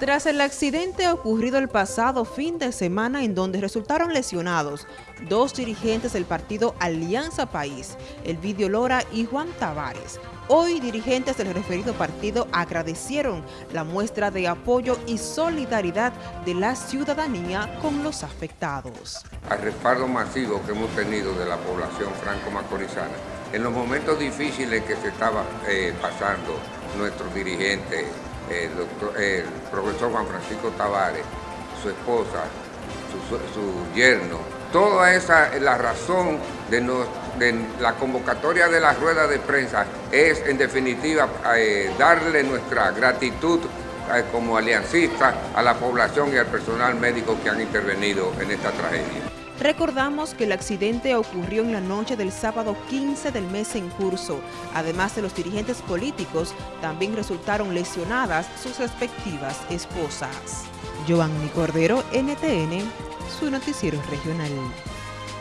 Tras el accidente ocurrido el pasado fin de semana en donde resultaron lesionados dos dirigentes del partido Alianza País, Elvidio Lora y Juan Tavares, hoy dirigentes del referido partido agradecieron la muestra de apoyo y solidaridad de la ciudadanía con los afectados. Al respaldo masivo que hemos tenido de la población franco-macorizana, en los momentos difíciles que se estaba eh, pasando nuestros dirigentes el, doctor, el profesor Juan Francisco Tavares, su esposa, su, yerno. Toda esa, la razón de, la convocatoria de la rueda de prensa es, en definitiva, eh, darle nuestra gratitud eh, como aliancista a la población y al personal médico que han intervenido en esta tragedia. Recordamos que el accidente ocurrió en la noche del sábado 15 del mes en curso. Además de los dirigentes políticos, también resultaron lesionadas sus respectivas esposas. Giovanni Cordero, NTN, su noticiero regional.